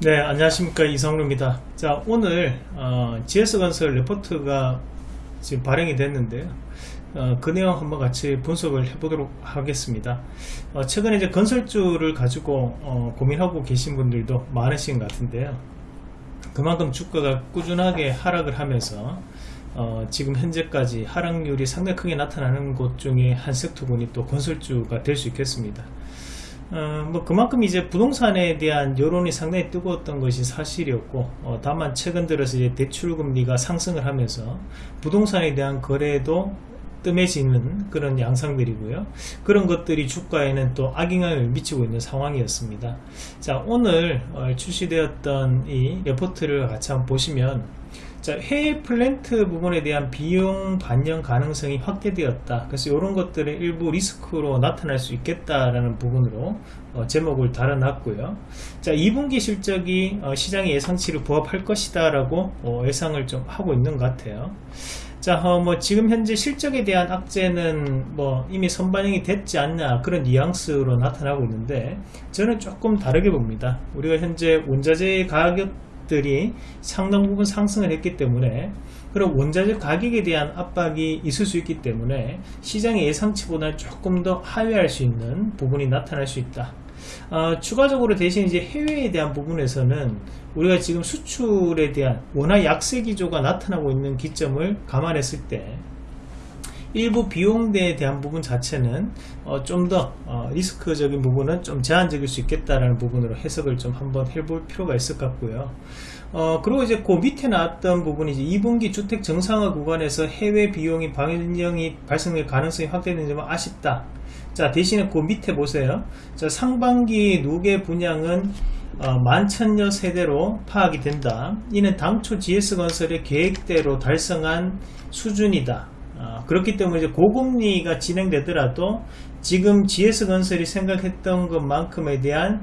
네 안녕하십니까. 이성루입니다. 자 오늘 어, GS건설 레포트가 지금 발행이 됐는데요. 어, 그 내용 한번 같이 분석을 해보도록 하겠습니다. 어, 최근에 이제 건설주를 가지고 어, 고민하고 계신 분들도 많으신 것 같은데요. 그만큼 주가가 꾸준하게 하락을 하면서 어, 지금 현재까지 하락률이 상당히 크게 나타나는 곳 중에 한 섹터군이 또 건설주가 될 수 있겠습니다 어, 뭐 그만큼 이제 부동산에 대한 여론이 상당히 뜨거웠던 것이 사실이었고 어, 다만 최근 들어서 이제 대출 금리가 상승을 하면서 부동산에 대한 거래도 뜸해지는 그런 양상들이고요. 그런 것들이 주가에는 또 악영향을 미치고 있는 상황이었습니다. 자 오늘 어, 출시되었던 이 레포트를 같이 한번 보시면 자, 해외 플랜트 부분에 대한 비용 반영 가능성이 확대되었다. 그래서 이런 것들은 일부 리스크로 나타날 수 있겠다라는 부분으로 어, 제목을 달아놨고요. 자, 2분기 실적이 어, 시장의 예상치를 부합할 것이다 라고 어, 예상을 좀 하고 있는 것 같아요. 자, 어, 뭐 지금 현재 실적에 대한 악재는 뭐 이미 선반영이 됐지 않냐 그런 뉘앙스로 나타나고 있는데 저는 조금 다르게 봅니다. 우리가 현재 원자재 가격 들이 상당 부분 상승을 했기 때문에 그럼 원자재 가격에 대한 압박이 있을 수 있기 때문에 시장의 예상치보다 조금 더 하회할 수 있는 부분이 나타날 수 있다. 어, 추가적으로 대신 이제 해외에 대한 부분에서는 우리가 지금 수출에 대한 워낙 약세 기조가 나타나고 있는 기점을 감안했을 때 일부 비용대에 대한 부분 자체는 어, 좀더 어, 리스크적인 부분은 좀 제한적일 수 있겠다라는 부분으로 해석을 좀 한번 해볼 필요가 있을 것 같고요. 어, 그리고 이제 그 밑에 나왔던 부분이 이제 2분기 주택 정상화 구간에서 해외 비용이 반영이 발생될 가능성이 확대되는 점은 아쉽다. 자 대신에 그 밑에 보세요. 자 상반기 누계 분양은 어, 만천여 세대로 파악이 된다. 이는 당초 GS건설의 계획대로 달성한 수준이다. 어, 그렇기 때문에 이제 고금리가 진행되더라도 지금 GS건설이 생각했던 것만큼에 대한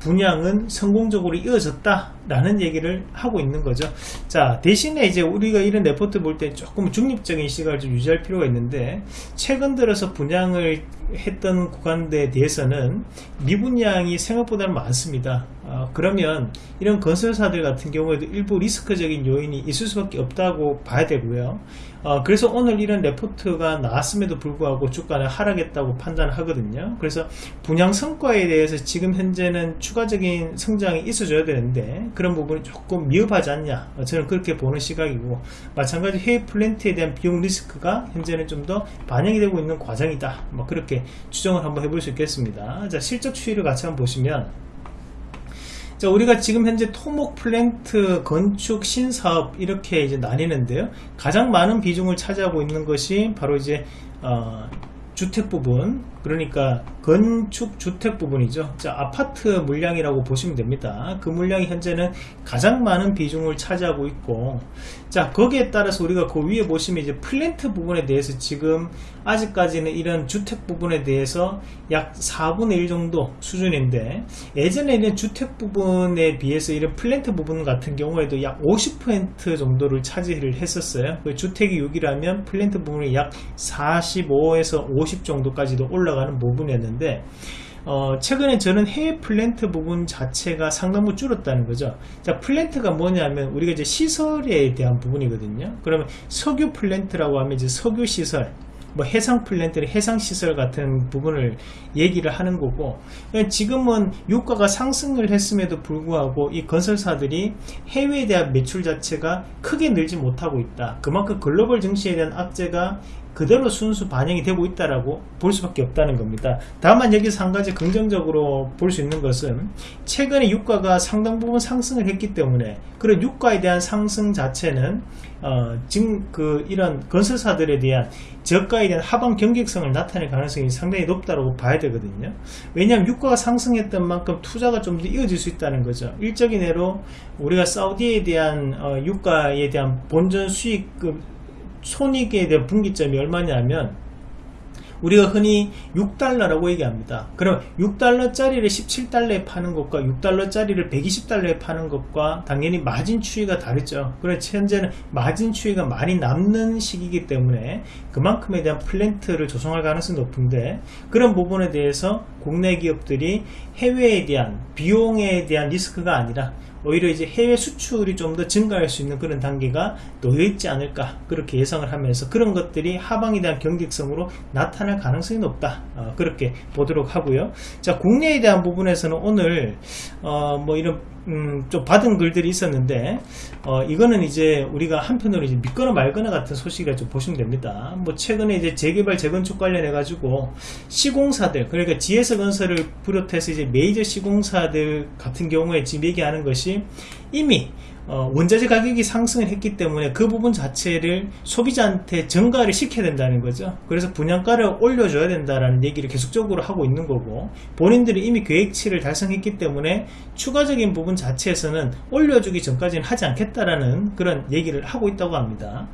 분양은 성공적으로 이어졌다 라는 얘기를 하고 있는 거죠. 자 대신에 이제 우리가 이런 레포트 볼 때 조금 중립적인 시각을 좀 유지할 필요가 있는데 최근 들어서 분양을 했던 구간에 대해서는 미분양이 생각보다는 많습니다. 어, 그러면 이런 건설사들 같은 경우에도 일부 리스크적인 요인이 있을 수밖에 없다고 봐야 되고요. 어, 그래서 오늘 이런 레포트가 나왔음에도 불구하고 주가는 하락했다고 판단하거든요. 그래서 분양 성과에 대해서 지금 현재는 추가적인 성장이 있어줘야 되는데 그런 부분이 조금 미흡하지 않냐. 어, 저는 그렇게 보는 시각이고 마찬가지 해외 플랜트에 대한 비용 리스크가 현재는 좀 더 반영이 되고 있는 과정이다. 뭐 그렇게 추정을 한번 해볼 수 있겠습니다. 자 실적 추이를 같이 한번 보시면 자, 우리가 지금 현재 토목 플랜트 건축 신사업 이렇게 이제 나뉘는데요. 가장 많은 비중을 차지하고 있는 것이 바로 이제 어, 주택 부분 그러니까 건축 주택 부분이죠. 자 아파트 물량이라고 보시면 됩니다. 그 물량이 현재는 가장 많은 비중을 차지하고 있고 자 거기에 따라서 우리가 그 위에 보시면 이제 플랜트 부분에 대해서 지금 아직까지는 이런 주택 부분에 대해서 약 4분의 1 정도 수준인데 예전에는 주택 부분에 비해서 이런 플랜트 부분 같은 경우에도 약 50% 정도를 차지를 했었어요. 그 주택이 6이라면 플랜트 부분이 약 45에서 50 정도까지도 올라 올라가는 부분이었는데 어, 최근에 저는 해외 플랜트 부분 자체가 상당부 줄었다는 거죠. 자, 플랜트가 뭐냐면 우리가 이제 시설에 대한 부분이거든요. 그러면 석유 플랜트라고 하면 이제 석유 시설, 뭐 해상 플랜트는 해상 시설 같은 부분을 얘기를 하는 거고 지금은 유가가 상승을 했음에도 불구하고 이 건설사들이 해외에 대한 매출 자체가 크게 늘지 못하고 있다 그만큼 글로벌 증시에 대한 악재가 그대로 순수 반영이 되고 있다라고 볼 수밖에 없다는 겁니다. 다만 여기서 한 가지 긍정적으로 볼 수 있는 것은 최근에 유가가 상당 부분 상승을 했기 때문에 그런 유가에 대한 상승 자체는 어, 지금 그 이런 건설사들에 대한 저가에 대한 하방 경직성을 나타낼 가능성이 상당히 높다고 봐야 되거든요. 왜냐하면 유가가 상승했던 만큼 투자가 좀 더 이어질 수 있다는 거죠. 일적인 예로 우리가 사우디에 대한 어, 유가에 대한 본전 수익 그 손익에 대한 분기점이 얼마냐면 우리가 흔히 6달러라고 얘기합니다. 그럼 6달러짜리를 17달러에 파는 것과 6달러짜리를 120달러에 파는 것과 당연히 마진 추이가 다르죠. 그래서 현재는 마진 추이가 많이 남는 시기이기 때문에 그만큼에 대한 플랜트를 조성할 가능성이 높은데 그런 부분에 대해서 국내 기업들이 해외에 대한 비용에 대한 리스크가 아니라 오히려 이제 해외 수출이 좀 더 증가할 수 있는 그런 단계가 놓여 있지 않을까 그렇게 예상을 하면서 그런 것들이 하방에 대한 경직성으로 나타날 가능성이 높다 어, 그렇게 보도록 하고요 자 국내에 대한 부분에서는 오늘 어, 뭐 이런 음, 좀 받은 글들이 있었는데 어, 이거는 이제 우리가 한편으로 이제 믿거나 말거나 같은 소식이라 좀 보시면 됩니다. 뭐 최근에 이제 재개발 재건축 관련해 가지고 시공사들 그러니까 GS건설을 비롯해서 이제 메이저 시공사들 같은 경우에 지금 얘기하는 것이 이미 어, 원자재 가격이 상승을 했기 때문에 그 부분 자체를 소비자한테 전가를 시켜야 된다는 거죠. 그래서 분양가를 올려줘야 된다라는 얘기를 계속적으로 하고 있는 거고 본인들이 이미 계획치를 달성했기 때문에 추가적인 부분 자체에서는 올려주기 전까지는 하지 않겠다라는 그런 얘기를 하고 있다고 합니다.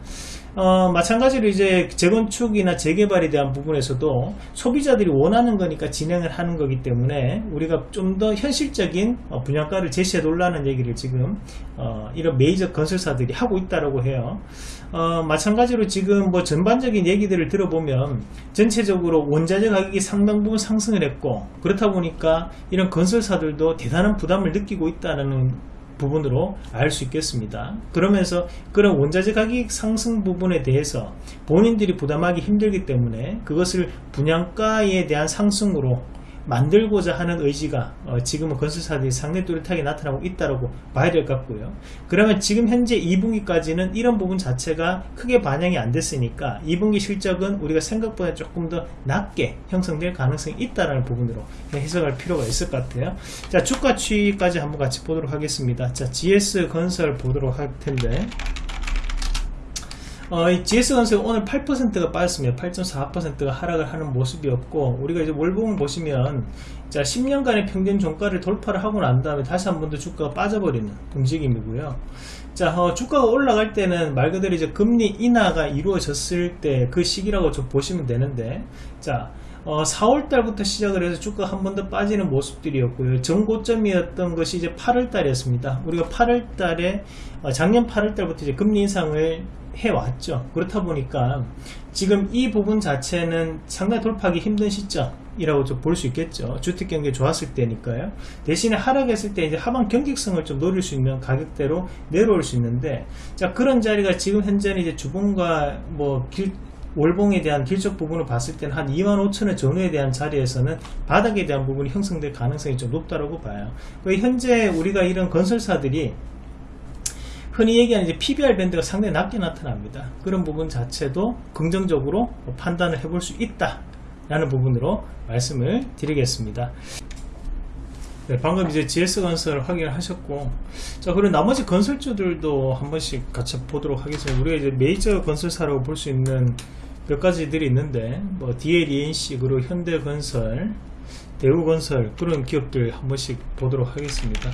어, 마찬가지로 이제 재건축이나 재개발에 대한 부분에서도 소비자들이 원하는 거니까 진행을 하는 거기 때문에 우리가 좀 더 현실적인 어, 분양가를 제시해 놓으라는 얘기를 지금 어, 이런 메이저 건설사들이 하고 있다라고 해요. 어, 마찬가지로 지금 뭐 전반적인 얘기들을 들어보면 전체적으로 원자재 가격이 상당 부분 상승을 했고 그렇다 보니까 이런 건설사들도 대단한 부담을 느끼고 있다는 부분으로 알 수 있겠습니다. 그러면서 그런 원자재 가격 상승 부분에 대해서 본인들이 부담하기 힘들기 때문에 그것을 분양가에 대한 상승으로 만들고자 하는 의지가 어, 지금은 건설사들이 상당히 뚜렷하게 나타나고 있다고 봐야 될 것 같고요. 그러면 지금 현재 2분기까지는 이런 부분 자체가 크게 반영이 안 됐으니까 2분기 실적은 우리가 생각보다 조금 더 낮게 형성될 가능성이 있다는 부분으로 해석할 필요가 있을 것 같아요. 자 주가 추이까지 한번 같이 보도록 하겠습니다. 자 GS 건설 보도록 할 텐데 어, 이 GS건설 오늘 8%가 빠졌습니다. 8.4%가 하락을 하는 모습이었고 우리가 이제 월봉을 보시면 자 10년간의 평균 종가를 돌파를 하고 난 다음에 다시 한 번 더 주가가 빠져버리는 움직임이고요. 자 어, 주가가 올라갈 때는 말 그대로 이제 금리 인하가 이루어졌을 때 그 시기라고 좀 보시면 되는데 자 어, 4월달부터 시작을 해서 주가가 한 번 더 빠지는 모습들이었고요. 전고점이었던 것이 이제 8월달이었습니다. 우리가 8월달에 어, 작년 8월달부터 이제 금리 인상을 해왔죠. 그렇다 보니까 지금 이 부분 자체는 상당히 돌파하기 힘든 시점이라고 좀 볼 수 있겠죠. 주택 경기 좋았을 때니까요. 대신에 하락했을 때 이제 하방 경직성을 좀 노릴 수 있는 가격대로 내려올 수 있는데 자 그런 자리가 지금 현재는 이제 주봉과 뭐 길, 월봉에 대한 길적 부분을 봤을 때는 한 2만 5천원 전후에 대한 자리에서는 바닥에 대한 부분이 형성될 가능성이 좀 높다고 봐요. 현재 우리가 이런 건설사들이 흔히 얘기하는 이제 PBR 밴드가 상당히 낮게 나타납니다. 그런 부분 자체도 긍정적으로 판단을 해볼 수 있다. 라는 부분으로 말씀을 드리겠습니다. 네, 방금 이제 GS건설 확인을 하셨고, 자, 그리고 나머지 건설주들도 한 번씩 같이 보도록 하겠습니다. 우리가 이제 메이저 건설사라고 볼 수 있는 몇 가지들이 있는데, 뭐, DLENC, 그리고 현대건설, 대우건설, 그런 기업들 한 번씩 보도록 하겠습니다.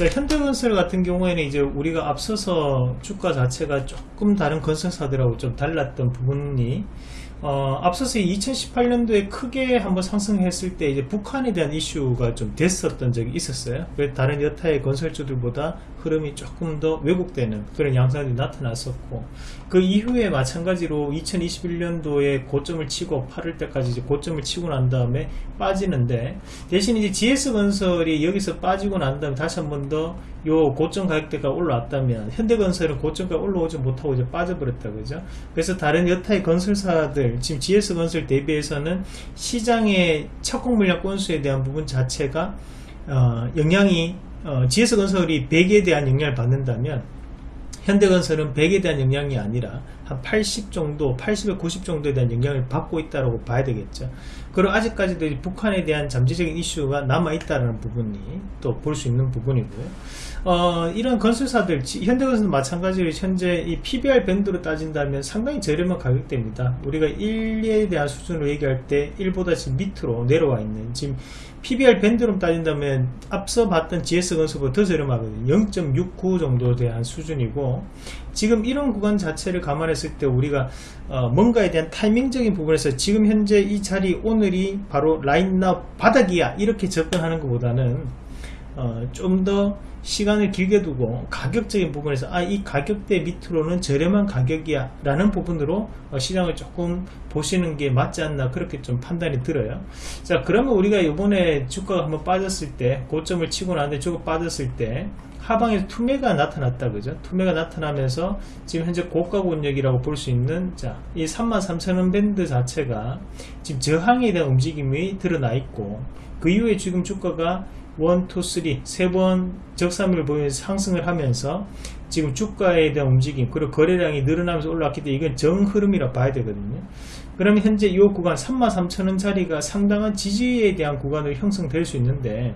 자, 현대건설 같은 경우에는 이제 우리가 앞서서 주가 자체가 조금 다른 건설사들하고 좀 달랐던 부분이 어, 앞서서 2018년도에 크게 한번 상승했을 때 이제 북한에 대한 이슈가 좀 됐었던 적이 있었어요. 다른 여타의 건설주들보다 흐름이 조금 더 왜곡되는 그런 양상이 나타났었고 그 이후에 마찬가지로 2021년도에 고점을 치고 8월 때까지 이제 고점을 치고 난 다음에 빠지는데 대신 이제 GS건설이 여기서 빠지고 난 다음에 다시 한번 더요 고점 가격대가 올라왔다면 현대건설은 고점까지 올라오지 못하고 이제 빠져버렸다 그죠? 그래서 다른 여타의 건설사들 지금 GS건설 대비해서는 시장의 착공 물량 건수에 대한 부분 자체가 어, 영향이 어, GS건설이 100에 대한 영향을 받는다면 현대건설은 100에 대한 영향이 아니라 한 80 정도, 80에 90 정도에 대한 영향을 받고 있다고 봐야 되겠죠. 그리고 아직까지도 북한에 대한 잠재적인 이슈가 남아있다는 부분이 또 볼 수 있는 부분이고요. 어, 이런 건설사들, 현대건설도 마찬가지로 현재 이 PBR 밴드로 따진다면 상당히 저렴한 가격대입니다. 우리가 1에 대한 수준으로 얘기할 때 1보다 지금 밑으로 내려와 있는 지금 PBR 밴드로 따진다면 앞서 봤던 GS건설보다 더 저렴하거든요. 0.69 정도 대한 수준이고 지금 이런 구간 자체를 감안했을 때 우리가 어, 뭔가에 대한 타이밍적인 부분에서 지금 현재 이 자리 오늘이 바로 라인 나 바닥이야 이렇게 접근하는 것보다는 어, 좀 더 시간을 길게 두고 가격적인 부분에서 아 이 가격대 밑으로는 저렴한 가격이야 라는 부분으로 어, 시장을 조금 보시는 게 맞지 않나 그렇게 좀 판단이 들어요. 자 그러면 우리가 이번에 주가가 한번 빠졌을 때 고점을 치고 나는데 주가 빠졌을 때 하방에서 투매가 나타났다 그죠? 투매가 나타나면서 지금 현재 고가 권역이라고 볼 수 있는 자이 33,000원 밴드 자체가 지금 저항에 대한 움직임이 드러나 있고 그 이후에 지금 주가가 1, 2, 3, 세번 적산을 보이면서 상승을 하면서 지금 주가에 대한 움직임 그리고 거래량이 늘어나면서 올라왔기 때문에 이건 정흐름이라 봐야 되거든요. 그러면 현재 이 구간 33,000원짜리가 상당한 지지에 대한 구간으로 형성될 수 있는데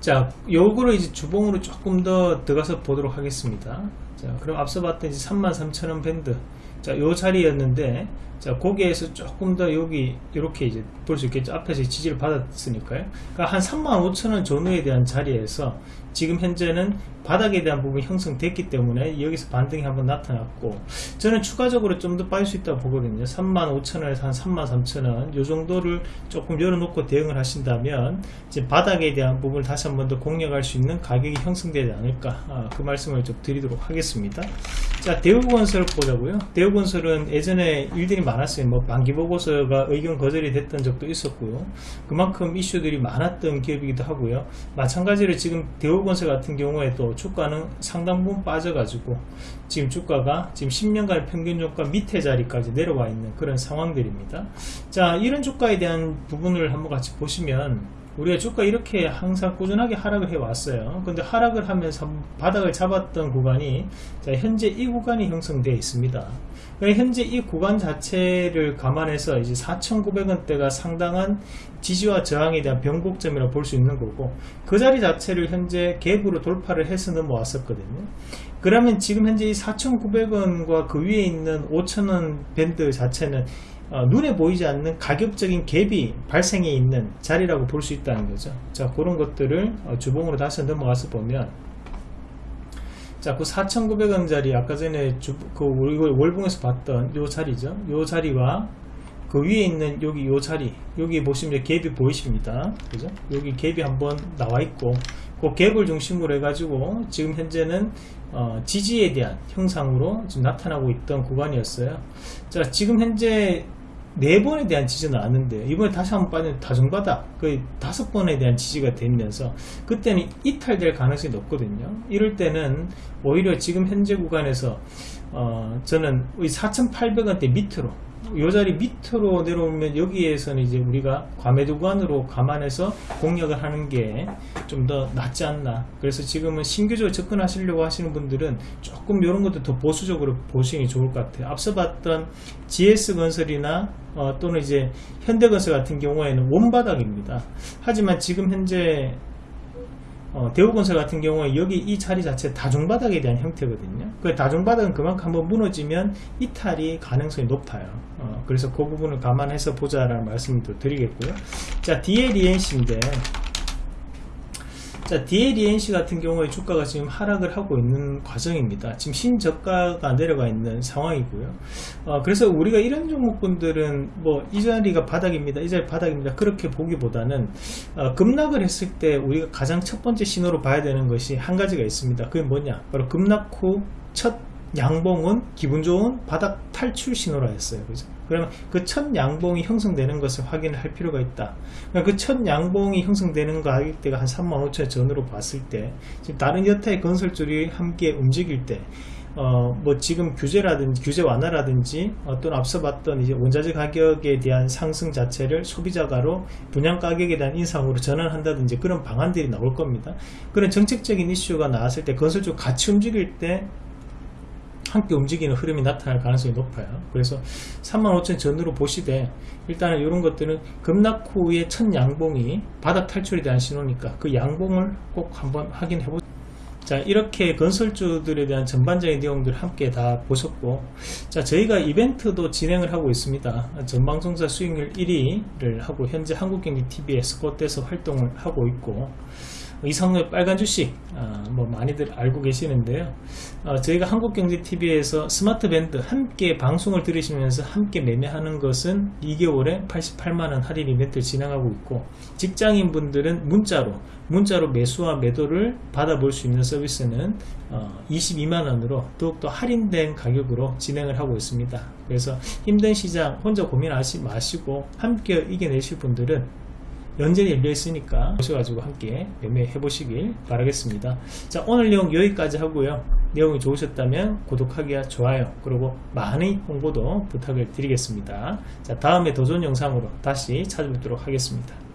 자 요거를 이제 주봉으로 조금 더 들어가서 보도록 하겠습니다. 자 그럼 앞서 봤던 이제 33,000원 밴드 자 요 자리였는데 자 거기에서 조금 더 여기 이렇게 이제 볼 수 있겠죠? 앞에서 지지를 받았으니까요. 그러니까 한 35,000원 전후에 대한 자리에서 지금 현재는 바닥에 대한 부분이 형성됐기 때문에 여기서 반등이 한번 나타났고 저는 추가적으로 좀 더 빠질 수 있다고 보거든요. 35,000원에서 한 33,000원 요 정도를 조금 열어놓고 대응을 하신다면 이제 바닥에 대한 부분을 다시 한번 더 공략할 수 있는 가격이 형성되지 않을까 아, 그 말씀을 좀 드리도록 하겠습니다. 자 대우건설 보자고요. 대우건설은 예전에 일들이 많았어요. 뭐 반기보고서가 의견 거절이 됐던 적도 있었고요. 그만큼 이슈들이 많았던 기업이기도 하고요. 마찬가지로 지금 대우 건설 같은 경우에 또 주가는 상당 부분 빠져가지고 지금 주가가 지금 10년간 평균 주가 밑에 자리까지 내려와 있는 그런 상황들입니다. 자, 이런 주가에 대한 부분을 한번 같이 보시면 우리가 주가 이렇게 항상 꾸준하게 하락을 해 왔어요. 근데 하락을 하면서 바닥을 잡았던 구간이 자, 현재 이 구간이 형성되어 있습니다. 그러니까 현재 이 구간 자체를 감안해서 이제 4,900원대가 상당한 지지와 저항에 대한 변곡점이라고 볼수 있는 거고 그 자리 자체를 현재 갭으로 돌파를 해서 넘어왔었거든요. 그러면 지금 현재 이 4,900원과 그 위에 있는 5,000원 밴드 자체는 어, 눈에 보이지 않는 가격적인 갭이 발생해 있는 자리라고 볼 수 있다는 거죠. 자, 그런 것들을 어, 주봉으로 다시 넘어가서 보면 자, 그 4,900원짜리 아까 전에 주, 그 우리 월봉에서 봤던 요 자리죠. 요 자리와 그 위에 있는 여기 요 자리 여기 보시면 갭이 보이십니다. 그죠? 여기 갭이 한번 나와 있고 그 갭을 중심으로 해가지고 지금 현재는 어, 지지에 대한 형상으로 지금 나타나고 있던 구간이었어요. 자, 지금 현재 네 번에 대한 지지는 않는데 이번에 다시 한번 빠진 다중바닥 거의 다섯 번에 대한 지지가 되면서 그때는 이탈될 가능성이 높거든요. 이럴 때는 오히려 지금 현재 구간에서 어, 저는 4,800원대 밑으로 요 자리 밑으로 내려오면 여기에서는 이제 우리가 과매도 구간으로 감안해서 공략을 하는 게 좀 더 낫지 않나. 그래서 지금은 신규적으로 접근하시려고 하시는 분들은 조금 이런 것도 더 보수적으로 보시는 게 좋을 것 같아요. 앞서 봤던 GS건설이나 어, 또는 이제 현대건설 같은 경우에는 원바닥입니다. 하지만 지금 현재 어, 대우건설 같은 경우에 여기 이 자리 자체 다중바닥에 대한 형태거든요. 그 다중바닥은 그만큼 한번 무너지면 이탈이 가능성이 높아요. 어, 그래서 그 부분을 감안해서 보자라는 말씀을 드리겠고요. 자, DLENC인데 자, DLENC 같은 경우에 주가가 지금 하락을 하고 있는 과정입니다. 지금 신저가가 내려가 있는 상황이고요. 어, 그래서 우리가 이런 종목분들은 뭐 이 자리가 바닥입니다. 이 자리 바닥입니다. 그렇게 보기보다는 어, 급락을 했을 때 우리가 가장 첫 번째 신호로 봐야 되는 것이 한 가지가 있습니다. 그게 뭐냐? 바로 급락 후 첫 양봉은 기분 좋은 바닥 탈출 신호라 했어요. 그죠? 그러면 그 첫 양봉이 형성되는 것을 확인을 할 필요가 있다. 그러니까 그첫 양봉이 형성되는 가격대가 한 35,000원 전으로 봤을 때 지금 다른 여타의 건설줄이 함께 움직일 때 어, 뭐 지금 규제라든지 규제 완화라든지 어떤 앞서 봤던 이제 원자재 가격에 대한 상승 자체를 소비자가로 분양 가격에 대한 인상으로 전환한다든지 그런 방안들이 나올 겁니다. 그런 정책적인 이슈가 나왔을 때 건설주 같이 움직일 때 함께 움직이는 흐름이 나타날 가능성이 높아요. 그래서 35,000 전으로 보시되 일단은 이런 것들은 급락 후의 첫 양봉이 바닥 탈출에 대한 신호니까 그 양봉을 꼭 한번 확인해 보세요. 자 이렇게 건설주들에 대한 전반적인 내용들 함께 다 보셨고 자 저희가 이벤트도 진행을 하고 있습니다 전방송사 수익률 1위를 하고 현재 한국경제TV에 스쿼트에서 활동을 하고 있고 이상의 빨간 주식 아, 뭐 많이들 알고 계시는데요. 어, 저희가 한국경제TV에서 스마트 밴드 함께 방송을 들으시면서 함께 매매하는 것은 2개월에 88만원 할인 이벤트를 진행하고 있고 직장인 분들은 문자로 문자로 매수와 매도를 받아볼 수 있는 서비스는 어, 22만원으로 더욱더 할인된 가격으로 진행을 하고 있습니다. 그래서 힘든 시장 혼자 고민하지 마시고 함께 이겨내실 분들은 연전이 열려 있으니까 오셔가지고 함께 매매해 보시길 바라겠습니다. 자 오늘 내용 여기까지 하고요. 내용이 좋으셨다면 구독하기와 좋아요 그리고 많은 홍보도 부탁을 드리겠습니다. 자 다음에 더 좋은 영상으로 다시 찾아뵙도록 하겠습니다